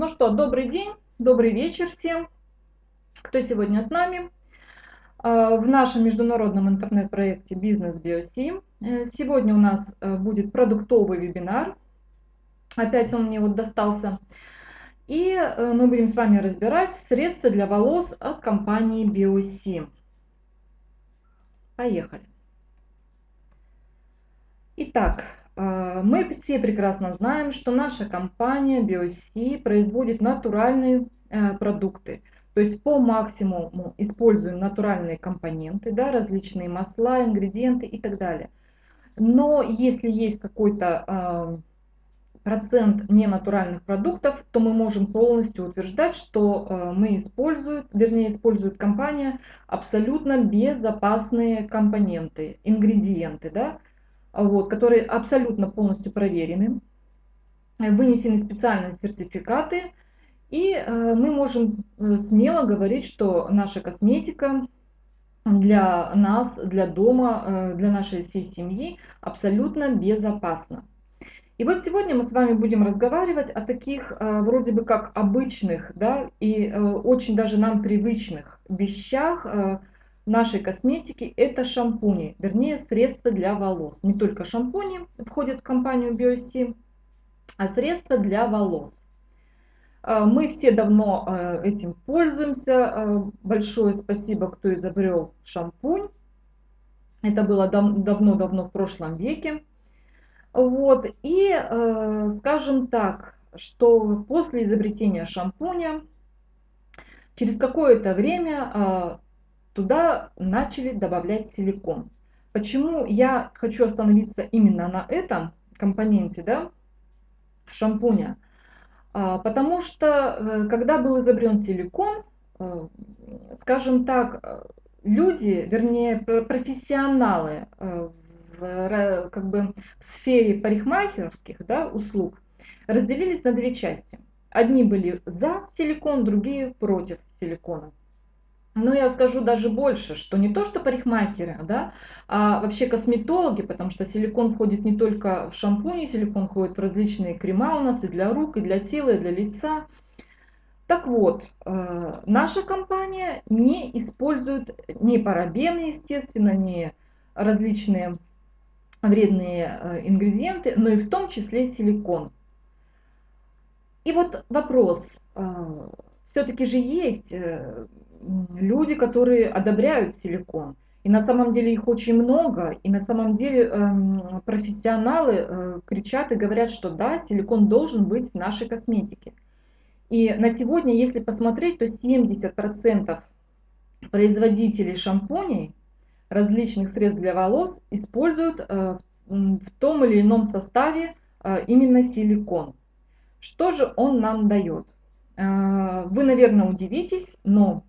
Ну что, добрый день, добрый вечер всем, кто сегодня с нами а, в нашем международном интернет-проекте «Бизнес Биоси». Э, сегодня у нас э, будет продуктовый вебинар. Опять он мне вот достался. И э, мы будем с вами разбирать средства для волос от компании Биоси. Поехали. Итак, мы все прекрасно знаем, что наша компания BioC производит натуральные э, продукты. То есть по максимуму используем натуральные компоненты, да, различные масла, ингредиенты и так далее. Но если есть какой-то э, процент ненатуральных продуктов, то мы можем полностью утверждать, что э, мы используем, вернее использует компания абсолютно безопасные компоненты, ингредиенты, да, вот, которые абсолютно полностью проверены, вынесены специальные сертификаты, и э, мы можем э, смело говорить, что наша косметика для нас, для дома, э, для нашей всей семьи абсолютно безопасна. И вот сегодня мы с вами будем разговаривать о таких вроде бы как обычных, да, и очень даже нам привычных вещах, нашей косметики это шампуни, вернее средства для волос. Не только шампуни входят в компанию BioC, а средства для волос. А, мы все давно а, этим пользуемся. А, большое спасибо, кто изобрел шампунь. Это было давно-давно в прошлом веке. Вот. И скажем так, что после изобретения шампуня через какое-то время туда начали добавлять силикон. Почему я хочу остановиться именно на этом компоненте да, шампуня? А, потому что, э, когда был изобрен силикон, э, скажем так, люди, вернее профессионалы э, в, как бы, в сфере парикмахерских да, услуг разделились на две части. Одни были за силикон, другие против силикона. Но я скажу даже больше, что не то, что парикмахеры, да, а вообще косметологи, потому что силикон входит не только в шампуни, силикон входит в различные крема у нас и для рук, и для тела, и для лица. Так вот, э, наша компания не использует ни парабены, естественно, ни различные вредные э, ингредиенты, но и в том числе силикон. И вот вопрос, э, все-таки же есть люди, которые одобряют силикон. И на самом деле их очень много, и на самом деле э, профессионалы э, кричат и говорят, что да, силикон должен быть в нашей косметике. И на сегодня, если посмотреть, то 70% производителей шампуней, различных средств для волос, используют э, в том или ином составе э, именно силикон. Что же он нам дает? Э, вы, наверное, удивитесь, но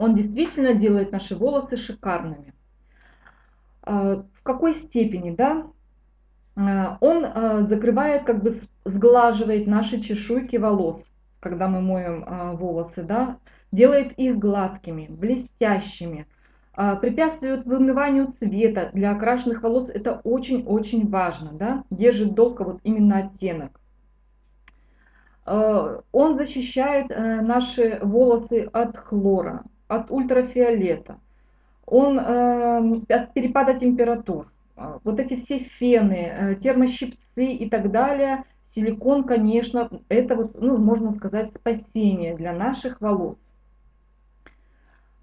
он действительно делает наши волосы шикарными. А, в какой степени, да? А, он а, закрывает, как бы сглаживает наши чешуйки волос, когда мы моем волосы, да? Делает их гладкими, блестящими, препятствует вымыванию цвета. Для окрашенных волос это очень-очень важно, да? Держит долго вот именно оттенок. Он защищает э, наши волосы от хлора, от ультрафиолета, он э, от перепада температур. А, вот эти все фены, э, термощипцы и так далее, силикон, конечно, это вот, ну, можно сказать, спасение для наших волос.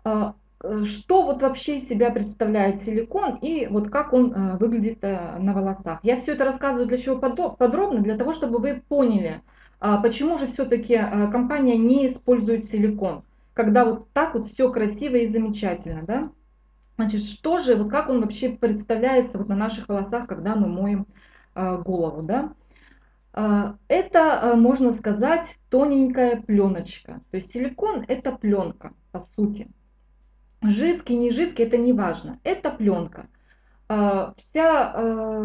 А, что вот вообще из себя представляет силикон и вот как он э, выглядит э, на волосах. Я все это рассказываю для чего подробно, для того, чтобы вы поняли, а, почему же все-таки компания не использует силикон когда вот так вот все красиво и замечательно, да? Значит, что же, вот как он вообще представляется вот на наших волосах, когда мы моем э, голову, да? Э, это, э, можно сказать, тоненькая пленочка. То есть силикон это пленка, по сути. Жидкий, не жидкий, это не важно. Это пленка. Э, вся, э,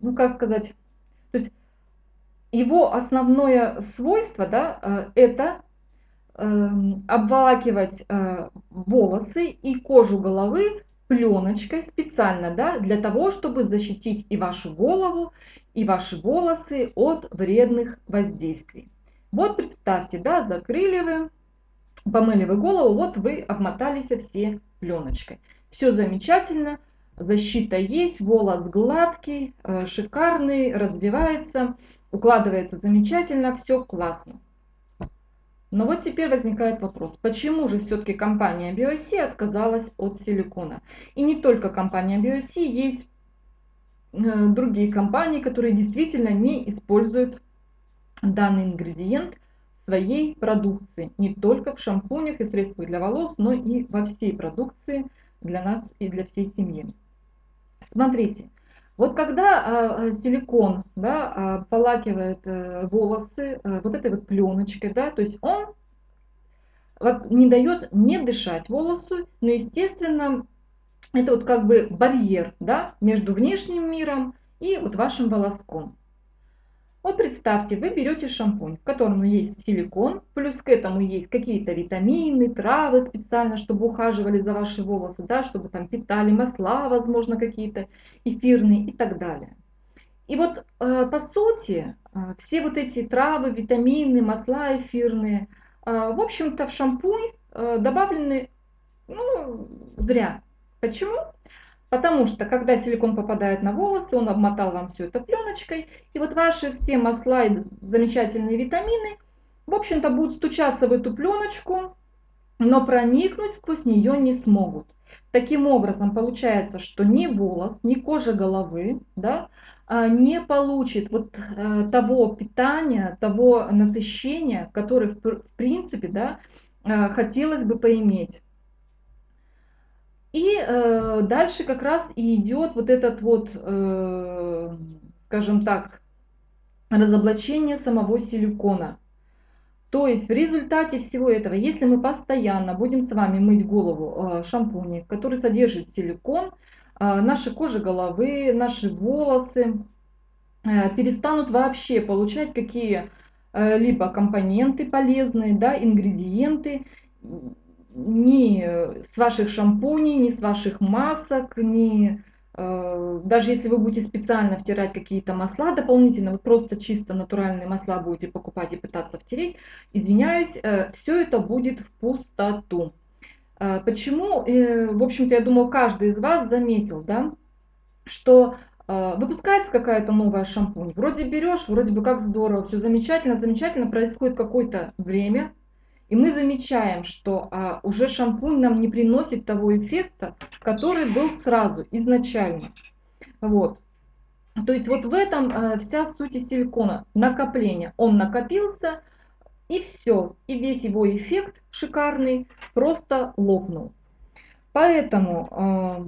ну как сказать, то есть его основное свойство, да, это обволакивать э, волосы и кожу головы пленочкой специально, да, для того, чтобы защитить и вашу голову, и ваши волосы от вредных воздействий. Вот представьте, да, закрыли вы, помыли вы голову, вот вы обмотались все пленочкой. Все замечательно, защита есть, волос гладкий, э, шикарный, развивается, укладывается замечательно, все классно. Но вот теперь возникает вопрос, почему же все-таки компания BioC отказалась от силикона? И не только компания BioC, есть э, другие компании, которые действительно не используют данный ингредиент своей продукции. Не только в шампунях и средствах для волос, но и во всей продукции для нас и для всей семьи. Смотрите, вот когда э, силикон да, э, полакивает э, волосы э, вот этой вот пленочкой, да, то есть он не дает не дышать волосу, но естественно это вот как бы барьер да, между внешним миром и вот вашим волоском. Вот представьте, вы берете шампунь, в котором есть силикон, плюс к этому есть какие-то витамины, травы специально, чтобы ухаживали за ваши волосы, да, чтобы там питали масла, возможно, какие-то эфирные и так далее. И вот э, по сути э, все вот эти травы, витамины, масла эфирные, э, в общем-то в шампунь добавлены ну, зря. Почему? Потому что, когда силикон попадает на волосы, он обмотал вам все это пленочкой, и вот ваши все масла и замечательные витамины, в общем-то, будут стучаться в эту пленочку, но проникнуть сквозь нее не смогут. Таким образом, получается, что ни волос, ни кожа головы да, а, не получит вот э, того питания, того насыщения, которое в принципе да, э, хотелось бы поиметь. И э, дальше как раз и идет вот этот вот, э, скажем так, разоблачение самого силикона. То есть в результате всего этого, если мы постоянно будем с вами мыть голову э, шампунем, который содержит силикон, э, наша кожа головы, наши волосы э, перестанут вообще получать какие-либо компоненты полезные, да, ингредиенты, ни с ваших шампуней, ни с ваших масок, ни э, даже если вы будете специально втирать какие-то масла дополнительно, вот просто чисто натуральные масла будете покупать и пытаться втереть, извиняюсь, э, все это будет в пустоту. Э, почему? В общем-то, я думаю, каждый из вас заметил, да, что выпускается какая-то новая шампунь, вроде берешь, вроде бы как здорово, все замечательно, замечательно, происходит какое-то время, и мы замечаем, что а, уже шампунь нам не приносит того эффекта, который был сразу, изначально. Вот. То есть вот в этом а, вся суть силикона. Накопление. Он накопился, и все. И весь его эффект шикарный просто лопнул. Поэтому а,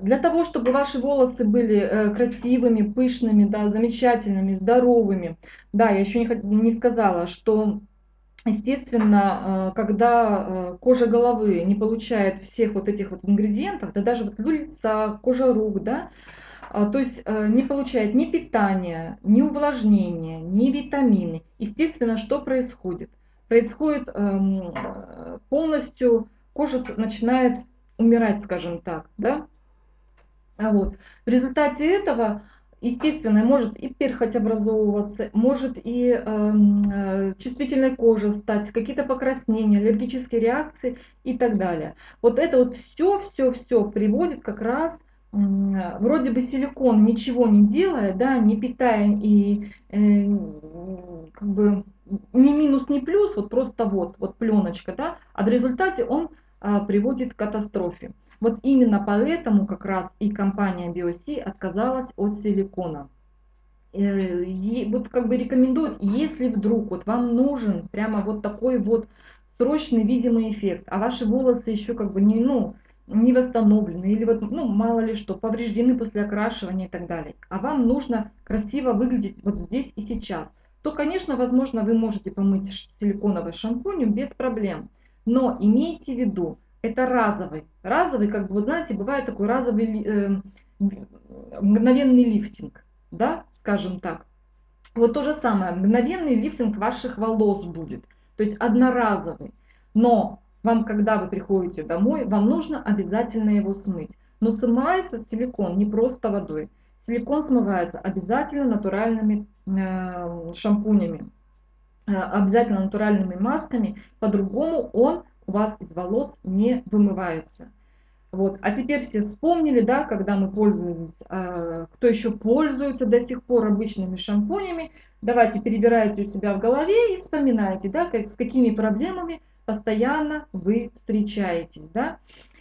для того, чтобы ваши волосы были э, красивыми, пышными, да, замечательными, здоровыми. Да, я еще не, не сказала, что естественно, э, когда э, кожа головы не получает всех вот этих вот ингредиентов, да даже вот лица, кожа рук, да, а, то есть э, не получает ни питания, ни увлажнения, ни витамины. Естественно, что происходит? Происходит эм, полностью, кожа начинает умирать, скажем так, да? А вот. В результате этого естественно, может и перхоть образовываться, может и эм, э, чувствительной кожа стать, какие-то покраснения, аллергические реакции и так далее. Вот это вот все, все, все приводит как раз э, вроде бы силикон ничего не делая, да, не питая и э, как бы ни минус, ни плюс, вот просто вот, вот пленочка, да, а в результате он э, приводит к катастрофе. Вот именно поэтому как раз и компания BioC отказалась от силикона. Э, вот как бы рекомендуют, если вдруг вот вам нужен прямо вот такой вот срочный видимый эффект, а ваши волосы еще как бы не, ну, не восстановлены или вот, ну, мало ли что, повреждены после окрашивания и так далее, а вам нужно красиво выглядеть вот здесь и сейчас, то, конечно, возможно, вы можете помыть силиконовый шампунем без проблем. Но имейте в виду, это разовый. Разовый, как бы, вот знаете, бывает такой разовый э, мгновенный лифтинг, да, скажем так. Вот то же самое, мгновенный лифтинг ваших волос будет, то есть одноразовый. Но вам, когда вы приходите домой, вам нужно обязательно его смыть. Но смывается силикон не просто водой. Силикон смывается обязательно натуральными э, шампунями, э, обязательно натуральными масками. По-другому он у вас из волос не вымывается. Вот. А теперь все вспомнили, да, когда мы пользовались, э, кто еще пользуется до сих пор обычными шампунями, давайте перебирайте у себя в голове и вспоминайте, да, как, с какими проблемами постоянно вы встречаетесь, да.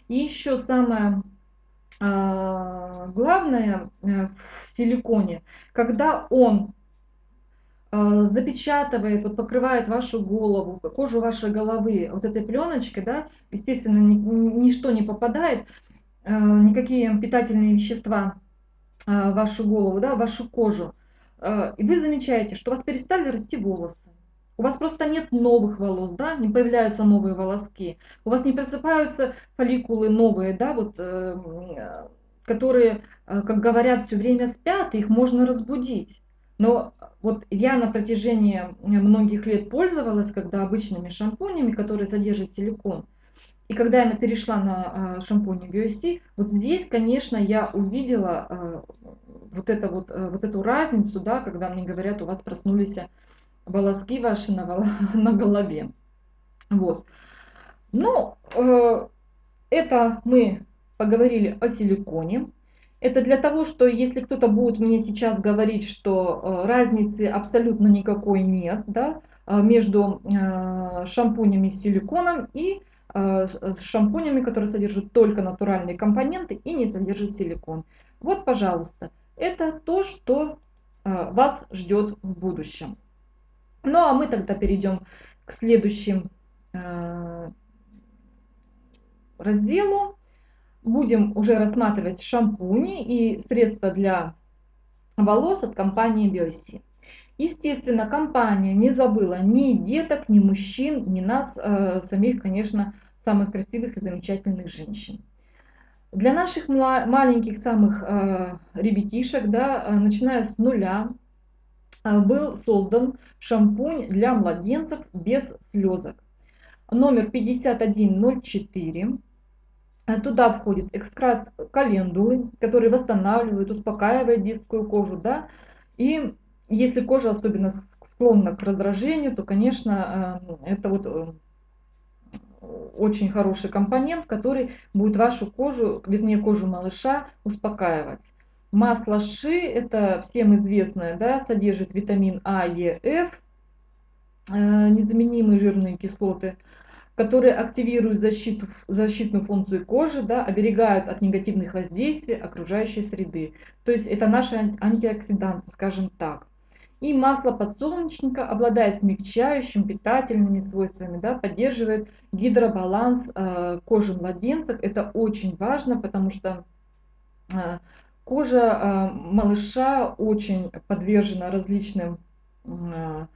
И еще самое э, главное э, в силиконе, когда он запечатывает, вот покрывает вашу голову, кожу вашей головы вот этой пленочкой, да, естественно, ни, ничто не попадает, э, никакие питательные вещества э, в вашу голову, да, в вашу кожу. Э, и вы замечаете, что у вас перестали расти волосы. У вас просто нет новых волос, да, не появляются новые волоски. У вас не просыпаются фолликулы новые, да, вот, э, которые, э, как говорят, все время спят, их можно разбудить. Но вот я на протяжении многих лет пользовалась, когда обычными шампунями, которые содержат силикон. И когда я перешла на шампунь BioC, вот здесь, конечно, я увидела вот, это вот, вот эту разницу, да, когда мне говорят, у вас проснулись волоски ваши на, на голове. Вот. Ну, э, это мы поговорили о силиконе. Это для того, что если кто-то будет мне сейчас говорить, что э, разницы абсолютно никакой нет да, э, между э, шампунями с силиконом и шампунями, которые содержат только натуральные компоненты и не содержат силикон. Вот, пожалуйста, это то, что вас ждет в будущем. Ну а мы тогда перейдем к следующему разделу. Будем уже рассматривать шампуни и средства для волос от компании Biosi. Естественно, компания не забыла ни деток, ни мужчин, ни нас, э, самих, конечно, самых красивых и замечательных женщин. Для наших маленьких самых э, ребятишек, да, начиная с нуля, Э, был создан шампунь для младенцев без слезок. Номер 5104. Э, туда входит экстракт календулы, который восстанавливает, успокаивает детскую кожу. Да? И если кожа особенно склонна к раздражению, то, конечно, э, это вот очень хороший компонент, который будет вашу кожу, вернее кожу малыша успокаивать. Масло ши, это всем известное, да, содержит витамин А, Е, Ф, э, незаменимые жирные кислоты, которые активируют защиту, защитную функцию кожи, да, оберегают от негативных воздействий окружающей среды. То есть это наши антиоксиданты, скажем так. И масло подсолнечника, обладая смягчающим, питательными свойствами, да, поддерживает гидробаланс э, кожи младенцев. Это очень важно, потому что э, Кожа а, малыша очень подвержена различным а,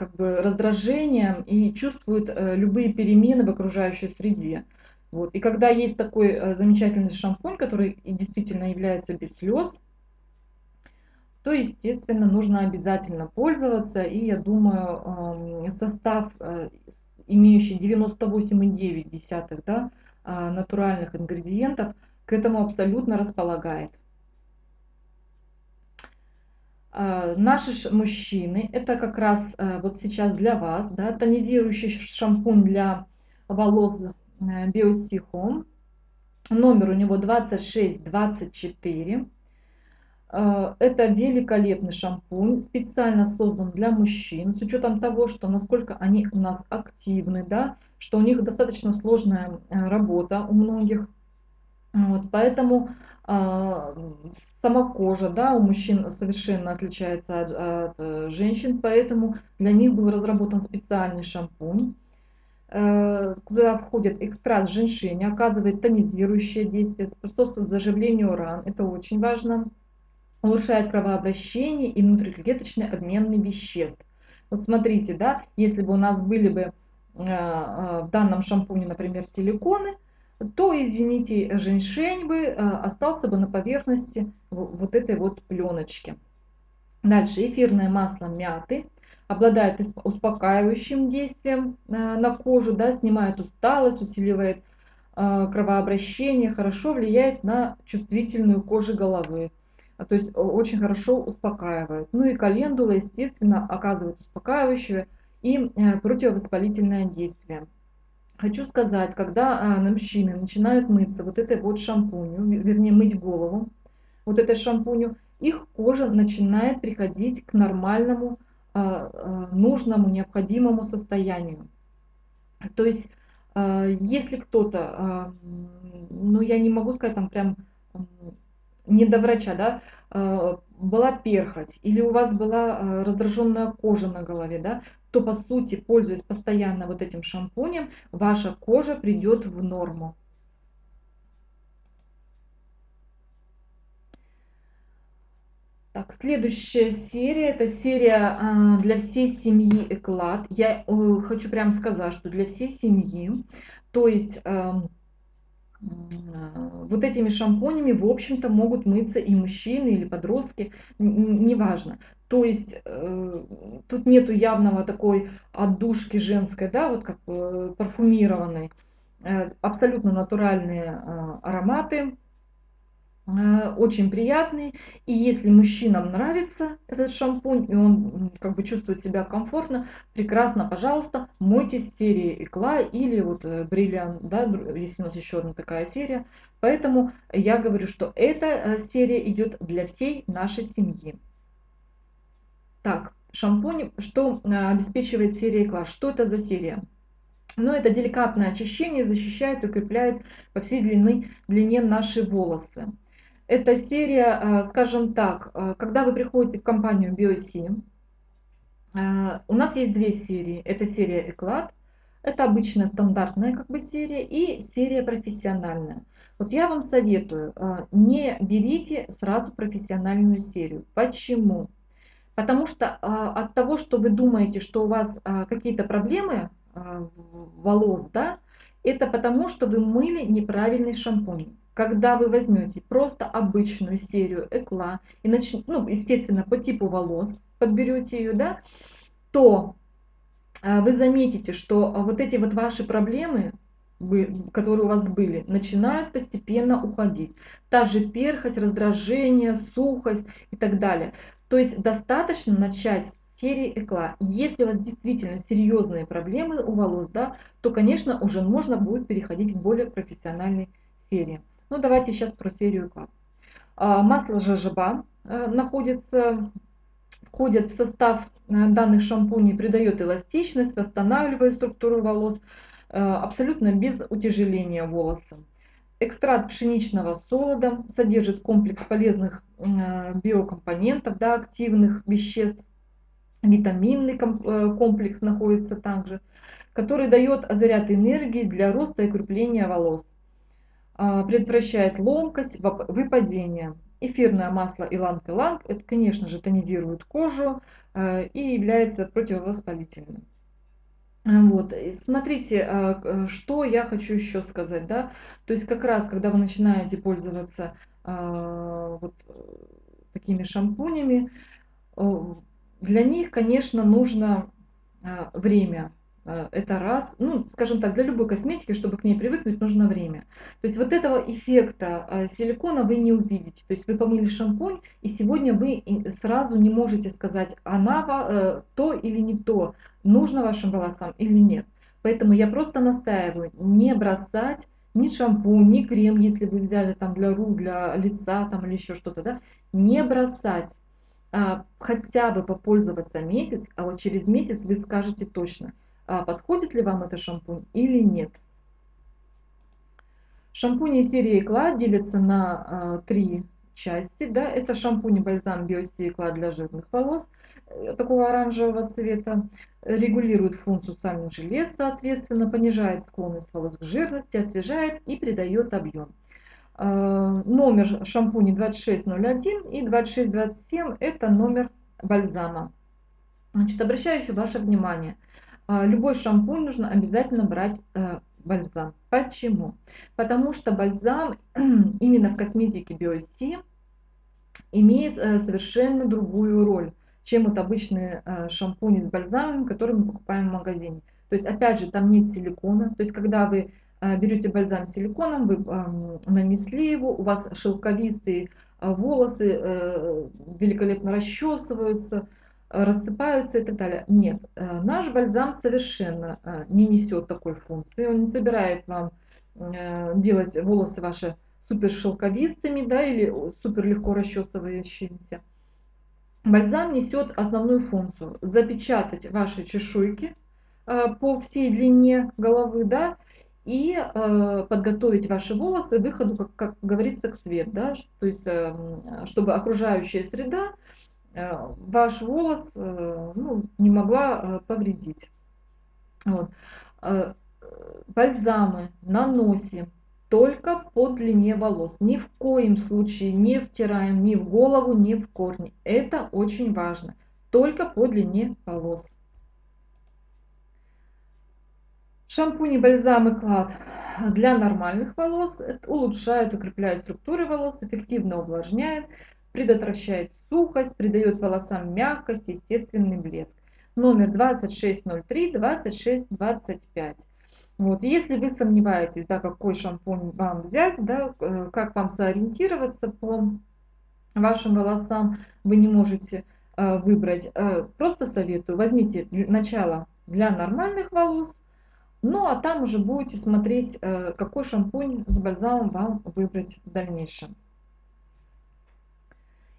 как бы раздражениям и чувствует э, любые перемены в окружающей среде. Вот. И когда есть такой э, замечательный шампунь, который действительно является без слез, то, естественно, нужно обязательно пользоваться. И я думаю, состав, э, имеющий 98,9 да, натуральных ингредиентов – к этому абсолютно располагает. А, наши мужчины, это как раз э, вот сейчас для вас, да, тонизирующий шампунь для волос э, Home. Номер у него 2624. Э, это великолепный шампунь, специально создан для мужчин, с учетом того, что насколько они у нас активны, да, что у них достаточно сложная работа у многих вот, поэтому э, сама кожа да, у мужчин совершенно отличается от, от э, женщин, поэтому для них был разработан специальный шампунь, э, куда входит экстракт женьшеня, оказывает тонизирующее действие, способствует заживлению ран, это очень важно, улучшает кровообращение и внутриклеточный обмен веществ. Вот смотрите, да, если бы у нас были бы э, в данном шампуне, например, силиконы, то, извините, женьшень бы э, остался бы на поверхности вот этой вот пленочки. Дальше эфирное масло мяты. обладает успокаивающим действием на кожу, да, снимает усталость, усиливает кровообращение, хорошо влияет на чувствительную кожу головы. То есть очень хорошо успокаивает. Ну и календула, естественно, оказывает успокаивающее и противовоспалительное действие. Хочу сказать, когда а, на мужчины начинают мыться вот этой вот шампунью, вернее мыть голову, вот этой шампунью, их кожа начинает приходить к нормальному, а, а, нужному, необходимому состоянию. То есть, если кто-то, ну я не могу сказать там прям не до врача, да, была перхоть или у вас была раздраженная кожа на голове, да, то по сути, пользуясь постоянно вот этим шампунем, ваша кожа придет в норму. Так, следующая серия, это серия а, для всей семьи Эклад. Я э, хочу прям сказать, что для всей семьи, то есть э, вот этими шампунями, в общем-то, могут мыться и мужчины, или подростки, неважно. То есть э, тут нету явного такой отдушки женской, да, вот как э, парфюмированной. Э, абсолютно натуральные э, ароматы, э, очень приятный. И если мужчинам нравится этот шампунь, и он как бы чувствует себя комфортно, прекрасно, пожалуйста, мойте с серии Экла или вот Бриллиант, да, есть у нас еще одна такая серия. Поэтому я говорю, что эта э, серия идет для всей нашей семьи. Так, шампунь, что э, обеспечивает серия класс? Что это за серия? Ну, это деликатное очищение, защищает, укрепляет по всей длины, длине наши волосы. Эта серия, э, скажем так, э, когда вы приходите в компанию BioSim, у нас есть две серии. Это серия Эклад, это обычная стандартная как бы серия и серия профессиональная. Вот я вам советую, не берите сразу профессиональную серию. Почему? Потому что а, от того, что вы думаете, что у вас а, какие-то проблемы а, волос, да, это потому, что вы мыли неправильный шампунь. Когда вы возьмете просто обычную серию Экла и начнете, ну, естественно, по типу волос подберете ее, да, то вы заметите, что вот эти вот ваши проблемы, которые у вас были, начинают постепенно уходить. Та же перхоть, раздражение, сухость и так далее. То есть достаточно начать с серии Экла. Если у вас действительно серьезные проблемы у волос, да, то, конечно, уже можно будет переходить к более профессиональной серии. Ну, давайте сейчас про серию Экла. А, масло жожоба э, находится, входит в состав э, данных шампуней, придает эластичность, восстанавливает структуру волос, э, абсолютно без утяжеления волоса. Экстракт пшеничного солода содержит комплекс полезных э, биокомпонентов, да, активных веществ. Витаминный э, комплекс находится также, который дает заряд энергии для роста и укрепления волос. А, предотвращает ломкость, выпадение. Эфирное масло иланг-иланг, это, конечно же, тонизирует кожу э, и является противовоспалительным. Вот. Смотрите, а, э, что я хочу еще сказать. Да? То есть как раз, когда вы начинаете пользоваться а, вот такими шампунями, для них, конечно, нужно а, время. Э, это раз. Ну, скажем так, для любой косметики, чтобы к ней привыкнуть, нужно время. То есть вот этого эффекта э, силикона вы не увидите. То есть вы помыли шампунь, и сегодня вы сразу не можете сказать, она э, то или не то, нужно вашим волосам или нет. Поэтому я просто настаиваю не бросать ни шампунь, ни крем, если вы взяли там для рук, для лица там или еще что-то, да, не бросать. А, хотя бы попользоваться месяц, а вот через месяц вы скажете точно – подходит ли вам этот шампунь или нет. Шампуни серии Экла делятся на а, три части. Да? Это шампунь и бальзам Биоси Экла для жирных волос, э, такого оранжевого цвета. Регулирует функцию сальных желез, соответственно, понижает склонность волос к жирности, освежает и придает объем. А, номер шампуня 2601 и 2627 это номер бальзама. Значит, обращаю еще ваше внимание – а, любой шампунь нужно обязательно брать э, бальзам. Почему? Потому что бальзам именно в косметике BioC имеет э, совершенно другую роль, чем вот обычные шампуни с бальзамом, которые мы покупаем в магазине. То есть, опять же, там нет силикона. То есть, когда вы берете бальзам силиконом, вы нанесли его, у вас шелковистые волосы великолепно расчесываются, рассыпаются и так далее. Нет, э, наш бальзам совершенно э, не несет такой функции. Он не собирает вам э, делать волосы ваши супер шелковистыми да, или супер легко расчесывающимися. Бальзам несет основную функцию – запечатать ваши чешуйки по всей длине головы, да, и э, подготовить ваши волосы к выходу, как, как говорится, к свету, да, то есть, э, чтобы окружающая среда ваш волос э, ну, не могла э, повредить. Вот. Бальзамы наносим только по длине волос. Ни в коем случае не втираем ни в голову, ни в корни. Это очень важно. Только по длине волос. Шампунь и бальзам и клад для нормальных волос улучшают, укрепляют структуры волос, эффективно увлажняют, предотвращает сухость, придает волосам мягкость, естественный блеск. Номер 2603-2625. Вот. Если вы сомневаетесь, да, какой шампунь вам взять, да, э, как вам сориентироваться по вашим волосам, вы не можете э, выбрать, э, просто советую, возьмите начало для нормальных волос, ну а там уже будете смотреть, э, какой шампунь с бальзамом вам выбрать в дальнейшем.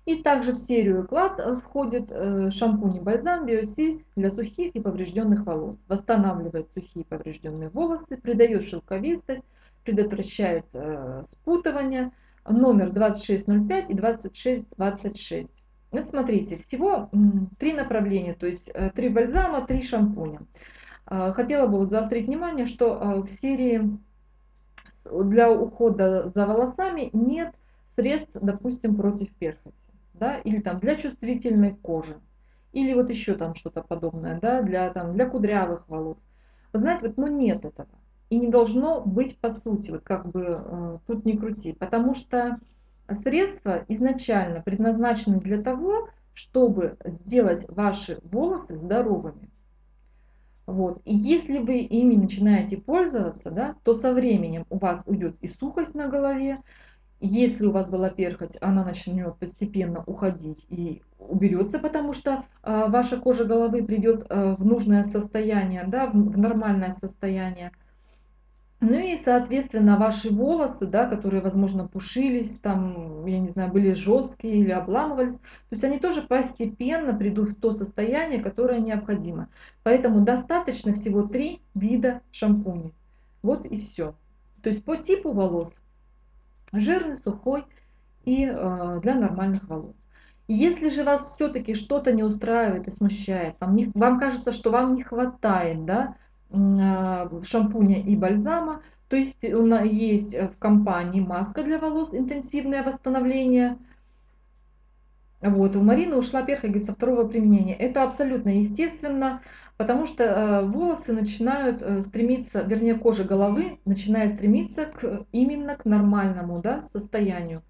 И также в серию клад э, входит э, шампунь и бальзам Биоси для сухих и поврежденных волос. Восстанавливает сухие поврежденные волосы, придает шелковистость, предотвращает э, спутывание. Номер 2605 и 2626. Вот смотрите, всего три направления, то есть три бальзама, три шампуня. Хотела бы вот заострить внимание, что в серии для ухода за волосами нет средств, допустим, против перхоти да, или там для чувствительной кожи, или вот еще там что-то подобное, да, для, там, для кудрявых волос. Вы знаете, вот, ну нет этого. И не должно быть по сути, вот как бы э, тут не крути, потому что средства изначально предназначены для того, чтобы сделать ваши волосы здоровыми. Вот. И если вы ими начинаете пользоваться, да, то со временем у вас уйдет и сухость на голове, если у вас была перхоть, она начнет постепенно уходить и уберется, потому что э, ваша кожа головы придет э, в нужное состояние, да, в, в нормальное состояние. Ну и, соответственно, ваши волосы, да, которые, возможно, пушились, там, я не знаю, были жесткие или обламывались, то есть они тоже постепенно придут в то состояние, которое необходимо. Поэтому достаточно всего три вида шампуней. Вот и все. То есть по типу волос жирный, сухой и э, для нормальных волос. Если же вас все-таки что-то не устраивает и смущает, вам, не, вам кажется, что вам не хватает да, э, шампуня и бальзама, то есть есть в компании маска для волос, интенсивное восстановление – вот, у Марины ушла перхоть со второго применения. Это абсолютно естественно, потому что э, волосы начинают э, стремиться, вернее кожа головы начинает стремиться к, именно к нормальному да, состоянию.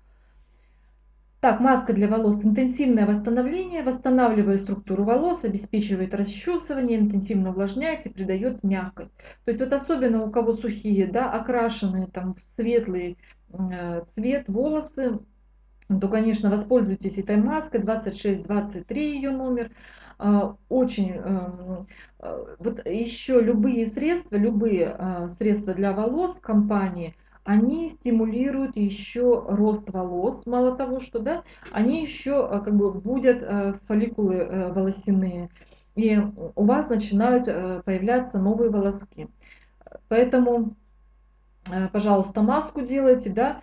Так, маска для волос. Интенсивное восстановление, восстанавливает структуру волос, обеспечивает расчесывание, интенсивно увлажняет и придает мягкость. То есть вот особенно у кого сухие, да, окрашенные там в светлый э, цвет волосы, то, конечно, воспользуйтесь этой маской, 2623 ее номер. А, очень, эм, э, вот еще любые средства, любые а, средства для волос компании, они стимулируют еще рост волос. Мало того, что да, они еще э, как бы будут э, фолликулы волосяные. И у вас начинают появляться новые волоски. Поэтому, пожалуйста, маску делайте, да,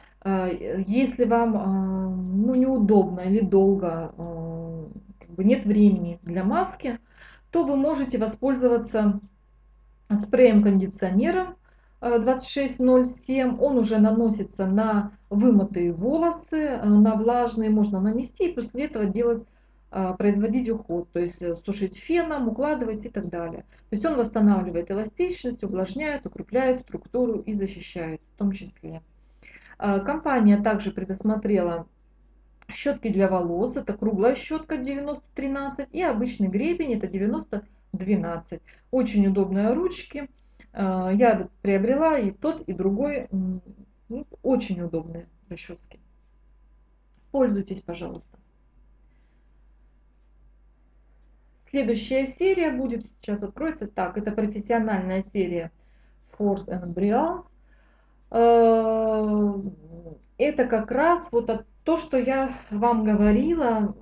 если вам а, ну, неудобно или долго, а, как бы нет времени для маски, то вы можете воспользоваться спреем-кондиционером 2607. Он уже наносится на вымытые волосы, на влажные можно нанести и после этого делать производить уход, то есть сушить феном, укладывать и так далее. То есть он восстанавливает эластичность, увлажняет, укрепляет структуру и защищает в том числе. А, компания также предусмотрела Щетки для волос, это круглая щетка 90-13 и обычный гребень, это 90-12. Очень удобные ручки. А, я приобрела и тот, и другой. Ну, очень удобные расчески. Пользуйтесь, пожалуйста. Следующая серия будет, сейчас откроется. Так, это профессиональная серия Force and Brilliance. Э, это как раз вот то, что я вам говорила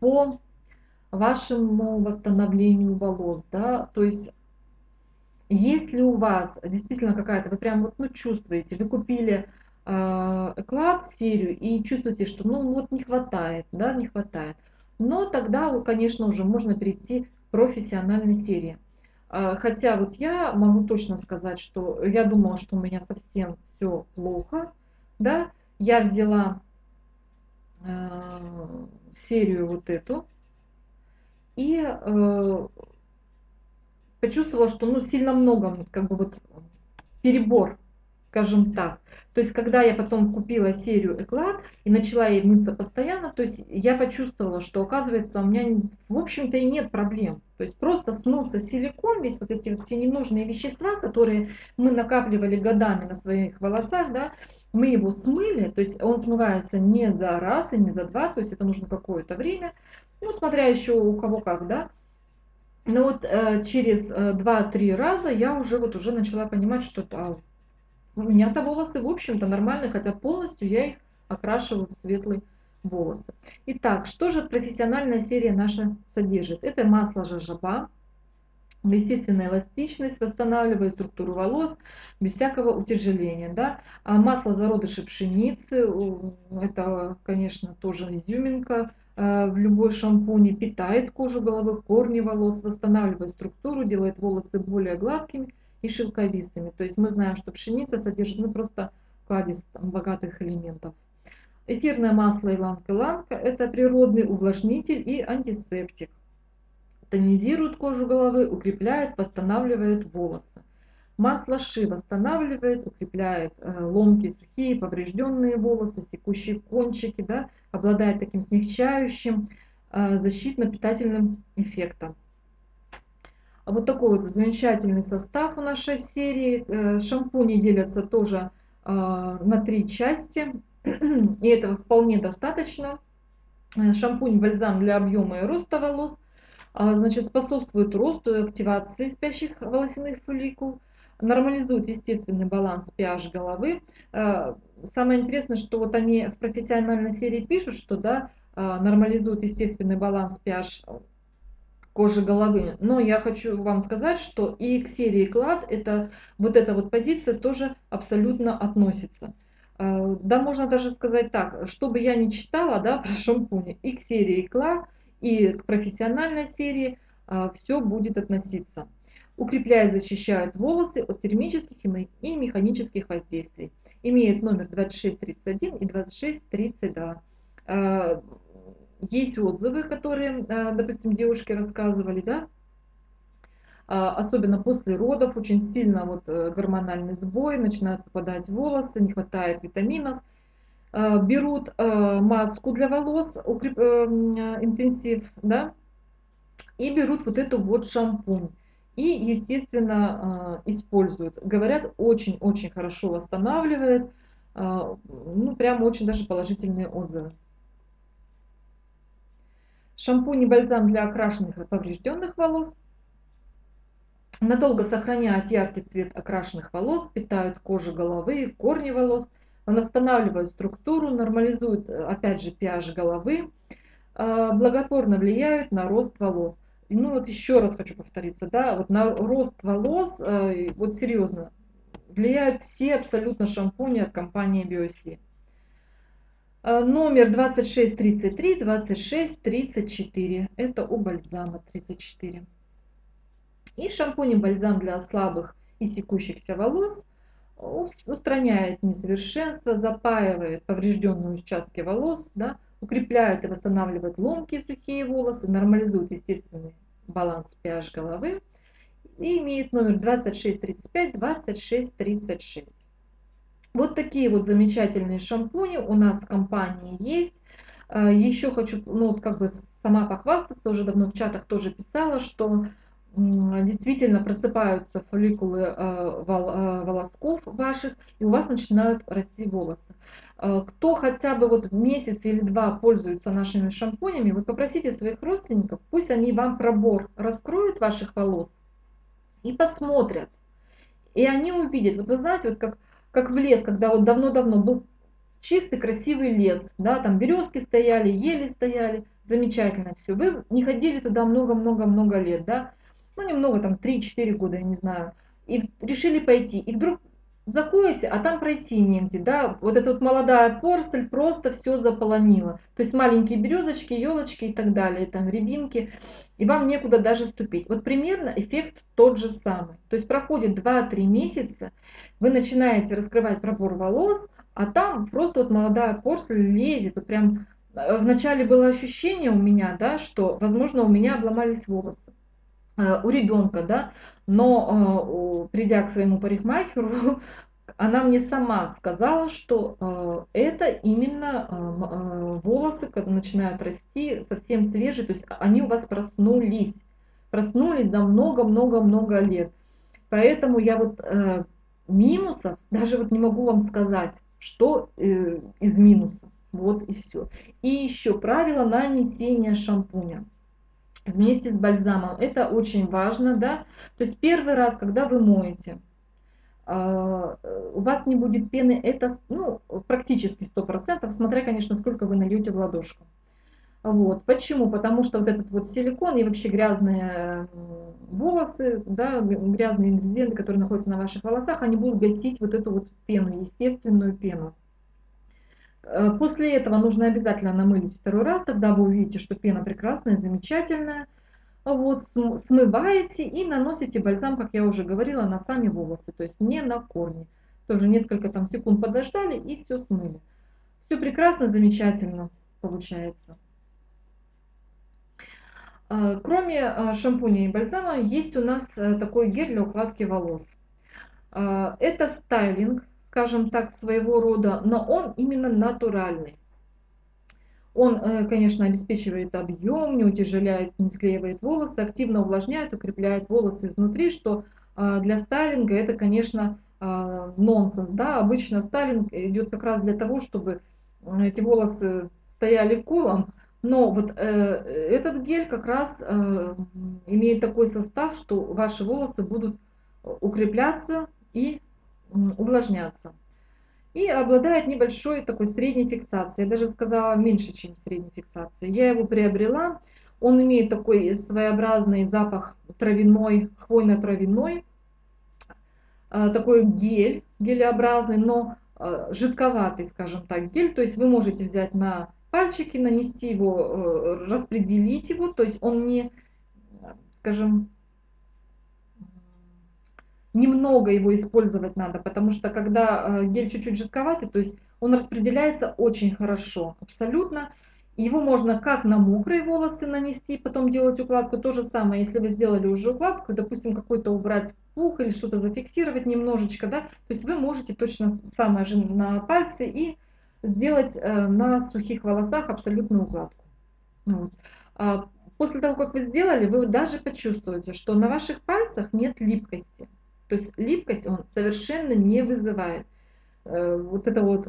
по вашему восстановлению волос, да, то есть если у вас действительно какая-то, вы прям вот ну, чувствуете, вы купили э, эклад, серию, и чувствуете, что ну вот не хватает, да, не хватает, но тогда, конечно, уже можно перейти к профессиональной серии. А, хотя вот я могу точно сказать, что я думала, что у меня совсем все плохо. Да? Я взяла э, серию вот эту и э, почувствовала, что ну, сильно много, как бы вот перебор скажем так. То есть, когда я потом купила серию Эклад и начала ей мыться постоянно, то есть я почувствовала, что оказывается у меня в общем-то и нет проблем. То есть просто смылся силикон, весь вот эти все ненужные вещества, которые мы накапливали годами на своих волосах, да, мы его смыли, то есть он смывается не за раз и не за два, то есть это нужно какое-то время, ну, смотря еще у кого как, да. Но вот э, через э, 2-3 раза я уже вот уже начала понимать, что а, у меня-то волосы, в общем-то, нормальные, хотя полностью я их окрашиваю в светлый волосы. Итак, что же профессиональная серия наша содержит? Это масло жажаба, естественная эластичность, восстанавливает структуру волос без всякого утяжеления. Да? А масло зародыши пшеницы, это, конечно, тоже изюминка, э, в любой шампуне питает кожу головы, корни волос, восстанавливает структуру, делает волосы более гладкими и шелковистыми. То есть мы знаем, что пшеница содержит ну, просто кладезь там, богатых элементов. Эфирное масло иланг-иланг – это природный увлажнитель и антисептик. Тонизирует кожу головы, укрепляет, восстанавливает волосы. Масло ши восстанавливает, укрепляет э, ломкие, сухие, поврежденные волосы, секущие кончики, да, обладает таким смягчающим, э, защитно-питательным эффектом. А вот такой вот замечательный состав у нашей серии. Э, шампуни делятся тоже э, на три части. И этого вполне достаточно. Э, шампунь бальзам для объема и роста волос. А, значит, способствует росту и активации спящих волосяных фолликул. Нормализует естественный баланс pH головы. Самое интересное, что вот они в профессиональной серии пишут, что да, нормализует естественный баланс pH кожи головы. Но я хочу вам сказать, что и к серии клад это, вот эта вот позиция тоже абсолютно относится. А, да, можно даже сказать так, чтобы я не читала да, про шампуни, и к серии клад, и к профессиональной серии а, все будет относиться. Укрепляет, защищает волосы от термических и механических воздействий. Имеет номер 2631 и 2632 есть отзывы, которые, э, допустим, девушки рассказывали, да, а, особенно после родов, очень сильно вот э, гормональный сбой, начинают выпадать волосы, не хватает витаминов. Э, берут маску для волос, укреп... интенсив, да, и берут вот эту вот шампунь. И, естественно, используют. Говорят, очень-очень хорошо восстанавливает, ну, прям очень даже положительные отзывы. Шампунь и бальзам для окрашенных и поврежденных волос. Надолго сохраняют яркий цвет окрашенных волос, питают кожу головы, корни волос, восстанавливают структуру, нормализуют, опять же, pH головы, а, благотворно влияют на рост волос. Ну вот еще раз хочу повториться, да, вот на рост волос, э, вот серьезно, влияют все абсолютно шампуни от компании BioC. Э, номер 2633, 2634. Это у бальзама 34. И шампунь и бальзам для слабых и секущихся волос устраняет несовершенство, запаивает поврежденные участки волос, да, укрепляет и восстанавливает ломкие сухие волосы, нормализует естественный баланс pH головы и имеет номер 2635, 2636. Вот такие вот замечательные шампуни у нас в компании есть. Э, Еще хочу, ну как бы сама похвастаться, уже давно в чатах тоже писала, что действительно просыпаются фолликулы э, э, волосков ваших, и у вас начинают расти волосы. Кто хотя бы вот месяц или два пользуется нашими шампунями, вы попросите своих родственников, пусть они вам пробор раскроют ваших волос и посмотрят. И они увидят, вот вы знаете, вот как, как в лес, когда вот давно-давно был чистый красивый лес, да, там березки стояли, ели стояли, замечательно все. Вы не ходили туда много-много-много лет, да, ну немного, там 3-4 года, я не знаю, и решили пойти, и вдруг заходите, а там пройти негде, да, вот эта вот молодая порсель просто все заполонила, то есть маленькие березочки, елочки и так далее, там рябинки, и вам некуда даже ступить. Вот примерно эффект тот же самый, то есть проходит 2-3 месяца, вы начинаете раскрывать пробор волос, а там просто вот молодая порсель лезет, вот прям э, вначале было ощущение у меня, да, что, возможно, у меня обломались волосы. Э, у ребенка, да, но э, придя к своему парикмахеру, она мне сама сказала, что это именно волосы, когда начинают расти, совсем свежие, то есть они у вас проснулись, проснулись за много-много-много лет. Поэтому я вот минусов даже вот не могу вам сказать что э, из минусов. Вот и все. И еще правило нанесения шампуня вместе с бальзамом. Это очень важно, да. То есть первый раз, когда вы моете, э, у вас не будет пены, это ну, практически 100%, смотря, конечно, сколько вы нальете в ладошку. Вот. Почему? Потому что вот этот вот силикон и вообще грязные волосы, да, грязные ингредиенты, которые находятся на ваших волосах, они будут гасить вот эту вот пену, естественную пену. Э, после этого нужно обязательно намылить второй раз, тогда вы увидите, что пена прекрасная, замечательная. Вот, смываете и наносите бальзам, как я уже говорила, на сами волосы, то есть не на корни. Тоже несколько там секунд подождали и все смыли. Все прекрасно, замечательно получается. А, кроме а, шампуня и бальзама, есть у нас э, такой гель для укладки волос. Это стайлинг, скажем так, своего рода, но он именно натуральный. Он, э, конечно, обеспечивает объем, не утяжеляет, не склеивает волосы, активно увлажняет, укрепляет волосы изнутри, что для стайлинга это, конечно, нонсенс. Да? Обычно стайлинг идет как раз для того, чтобы эти волосы стояли колом, но вот э, этот гель как раз э, имеет такой состав, что ваши волосы будут укрепляться и э, увлажняться. И обладает небольшой такой средней фиксацией. Я даже сказала меньше, чем средней фиксации. Я его приобрела. Он имеет такой своеобразный запах травяной, хвойно-травяной. Э, такой гель, гелеобразный, но э, жидковатый, скажем так, гель. То есть вы можете взять на пальчики, нанести его, э, распределить его, то есть он не, скажем, немного его использовать надо, потому что когда э, гель чуть-чуть жидковатый, то есть он распределяется очень хорошо, абсолютно. Его можно как на мокрые волосы нанести, потом делать укладку. То же самое, если вы сделали уже укладку, допустим, какой-то убрать пух или что-то зафиксировать немножечко, да, то есть вы можете точно самое же на пальцы и сделать э, на сухих волосах абсолютную укладку. Вот. А после того, как вы сделали, вы даже почувствуете, что на ваших пальцах нет липкости. То есть липкость он совершенно не вызывает. Э, вот это вот,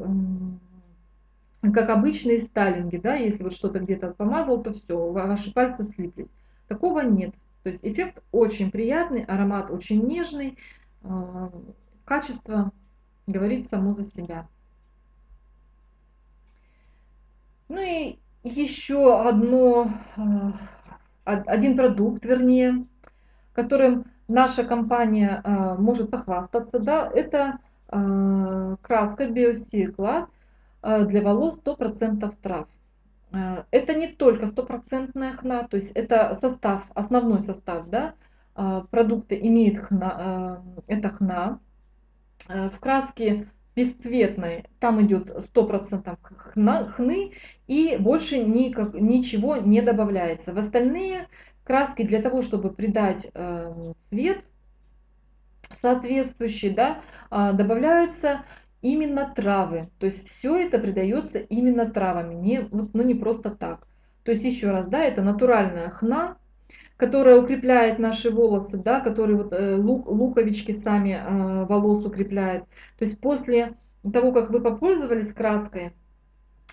как обычные сталинги, да, если вот что-то где-то помазал, то все, ваши пальцы слиплись. Такого нет. То есть эффект очень приятный, аромат очень нежный, э, качество говорит само за себя. Ну и еще одно, э, один продукт, вернее, которым наша компания э, может похвастаться, да, это э, краска биостекла для волос 100% трав. Это не только стопроцентная хна, то есть это состав, основной состав, да, продукта имеет хна, это хна. В краске бесцветной, там идет 100% хны и больше никак, ничего не добавляется. В остальные краски для того, чтобы придать э, цвет соответствующий, да, э, добавляются именно травы. То есть все это придается именно травами, не, вот, ну не просто так. То есть еще раз, да, это натуральная хна, которая укрепляет наши волосы, да, которые вот э, лук, луковички сами э, волос укрепляет. То есть после того, как вы попользовались краской,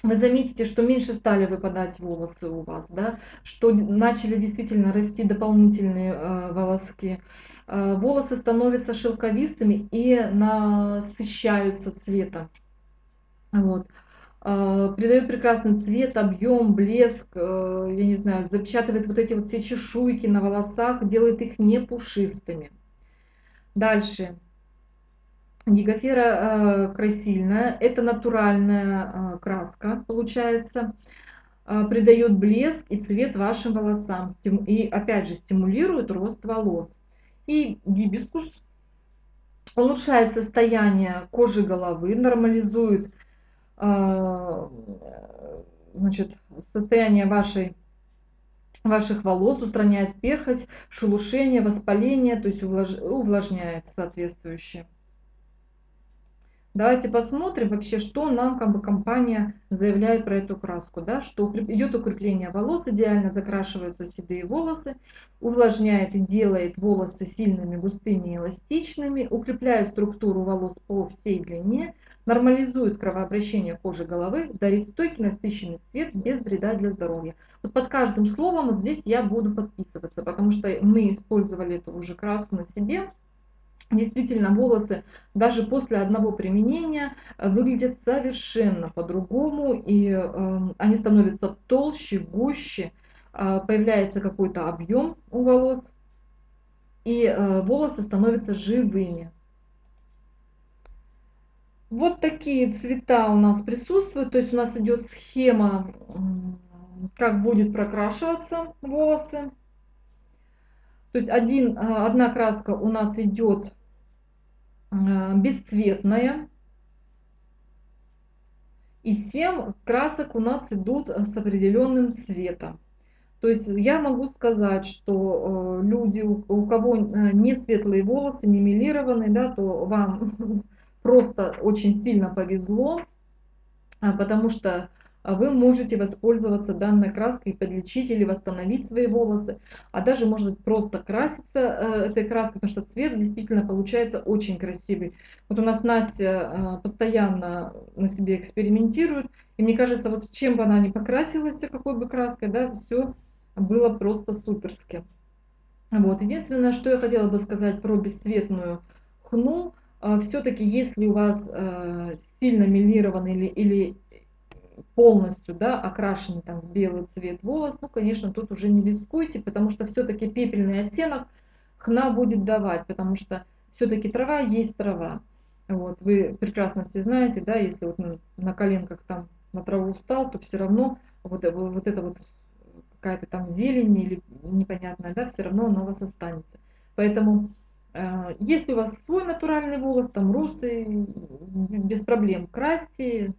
вы заметите, что меньше стали выпадать волосы у вас, да, что начали действительно расти дополнительные э, волоски. Э, волосы становятся шелковистыми и насыщаются цветом. Вот. Э, придает прекрасный цвет, объем, блеск, э, я не знаю, запечатывает вот эти вот все чешуйки на волосах, делает их не пушистыми. Дальше. Гигофера э, красильная, это натуральная э, краска получается, э, придает блеск и цвет вашим волосам и опять же стимулирует рост волос. И гибискус улучшает состояние кожи головы, нормализует значит, состояние вашей, ваших волос, устраняет перхоть, шелушение, воспаление, то есть увлажняет соответствующее. Давайте посмотрим вообще, что нам как бы компания заявляет про эту краску. Да? Что идет укрепление волос, идеально закрашиваются седые волосы, увлажняет и делает волосы сильными, густыми и эластичными, укрепляет структуру волос по всей длине, нормализует кровообращение кожи головы, дарит стойкий насыщенный цвет без вреда для здоровья. Вот под каждым словом здесь я буду подписываться, потому что мы использовали эту уже краску на себе. Действительно, волосы даже после одного применения э, выглядят совершенно по-другому, и э, они становятся толще, гуще, э, появляется какой-то объем у волос, и э, волосы становятся живыми. Вот такие цвета у нас присутствуют, то есть у нас идет схема, как будет прокрашиваться волосы. То есть один, э, одна краска у нас идет э, бесцветная. И 7 красок у нас идут с определенным цветом. То есть я могу сказать, что э, люди, у кого не светлые волосы, не милированные, да, то вам просто очень сильно повезло, а, потому что а вы можете воспользоваться данной краской подлечить или восстановить свои волосы, а даже может просто краситься э, этой краской, потому что цвет действительно получается очень красивый. Вот у нас Настя э, постоянно на себе экспериментирует, и мне кажется, вот чем бы она ни покрасилась, какой бы краской, да, все было просто суперски. Вот. Единственное, что я хотела бы сказать про бесцветную хну, э, все-таки если у вас сильно мелированный или, или полностью да, окрашен там, в белый цвет волос, ну, конечно, тут уже не рискуйте, потому что все-таки пепельный оттенок хна будет давать, потому что все-таки трава есть трава. Вот, вы прекрасно все знаете, да, если вот на, на коленках там на траву встал, то все равно вот, вот это вот какая-то там зелень или непонятная, да, все равно она у вас останется. Поэтому э, если у вас свой натуральный волос, там русый, без проблем красьте,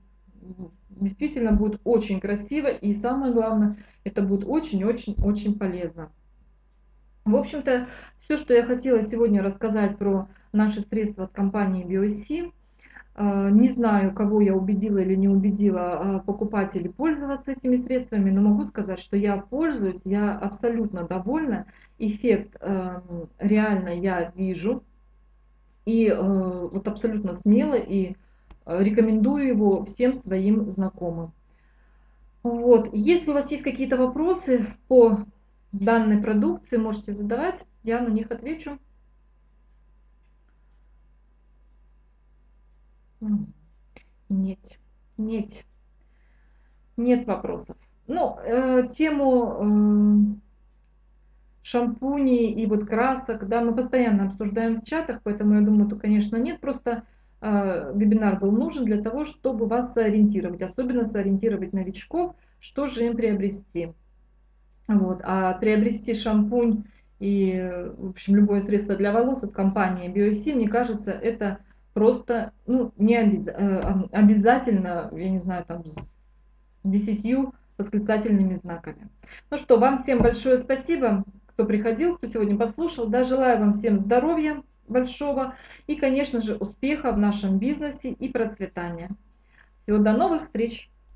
действительно будет очень красиво и самое главное, это будет очень-очень-очень полезно. В общем-то, все, что я хотела сегодня рассказать про наши средства от компании BioC. А, не знаю, кого я убедила или не убедила а, покупателей пользоваться этими средствами, но могу сказать, что я пользуюсь, я абсолютно довольна. Эффект а, реально я вижу. И вот абсолютно смело и Рекомендую его всем своим знакомым. Вот. Если у вас есть какие-то вопросы по данной продукции, можете задавать, я на них отвечу. Нет, нет, нет вопросов. Ну, э, тему э, шампуней и вот красок, да, мы постоянно обсуждаем в чатах, поэтому я думаю, то, конечно, нет, просто вебинар был нужен для того, чтобы вас сориентировать, особенно сориентировать новичков, что же им приобрести. Вот. А приобрести шампунь и, в общем, любое средство для волос от компании BioC, мне кажется, это просто ну, не обяз... Э, обязательно, я не знаю, там с десятью восклицательными знаками. Ну что, вам всем большое спасибо, кто приходил, кто сегодня послушал. Да, желаю вам всем здоровья, большого и, конечно же, успеха в нашем бизнесе и процветания. Всего до новых встреч!